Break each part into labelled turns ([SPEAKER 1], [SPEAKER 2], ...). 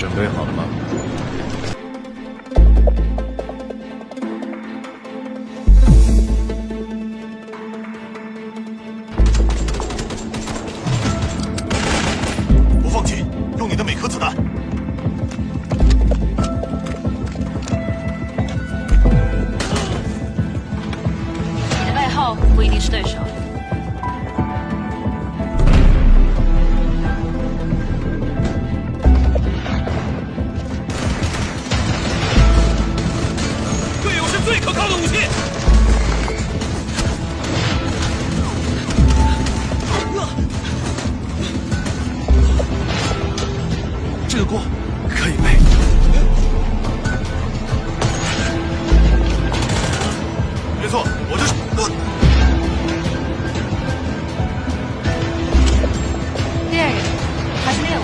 [SPEAKER 1] 准备好了吗？
[SPEAKER 2] 不放弃，用你的每颗子弹。
[SPEAKER 3] 你的背后不一定是对手。
[SPEAKER 2] 错，我就是。
[SPEAKER 3] 猎人还是猎物？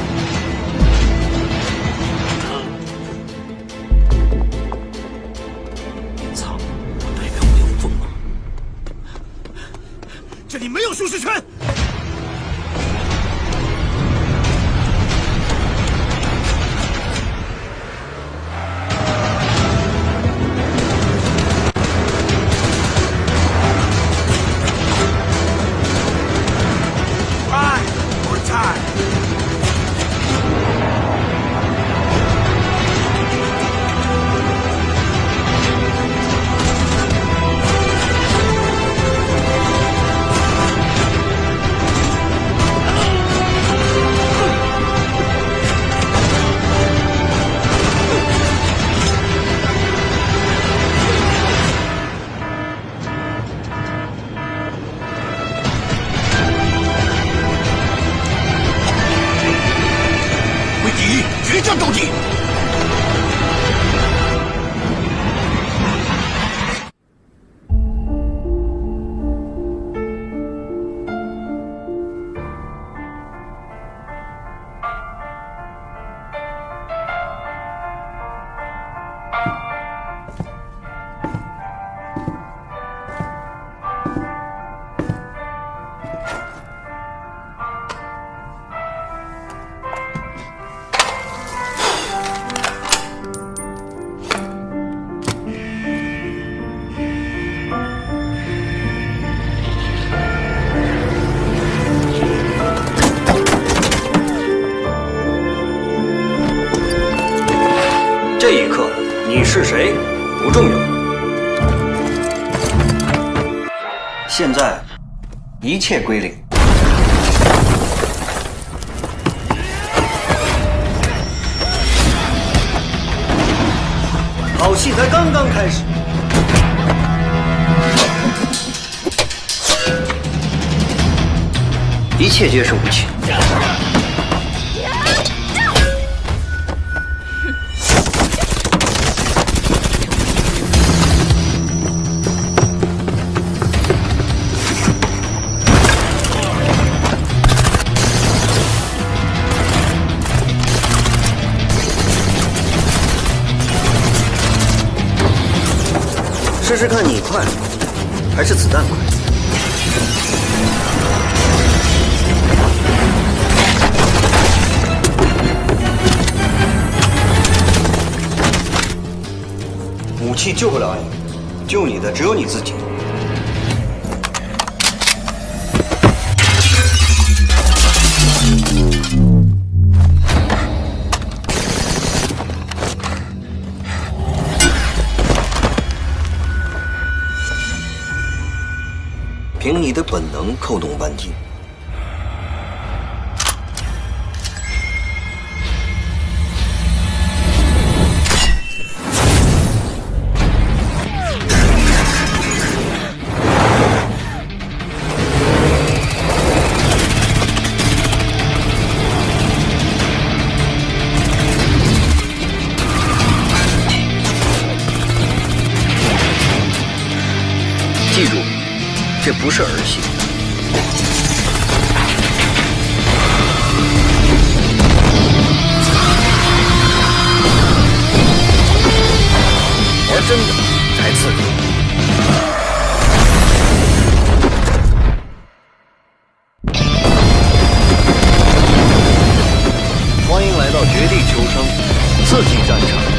[SPEAKER 2] 操！代表我有锋芒。这里没有舒适圈。决战到
[SPEAKER 4] 这一刻，你是谁不重要。现在，一切归零。好戏才刚刚开始。一切皆是无情。试看你快，还是子弹快？武器救不了你，救你的只有你自己。的本能扣动扳机。这不是儿戏。玩真的才刺激欢迎来到绝地求生刺激战场。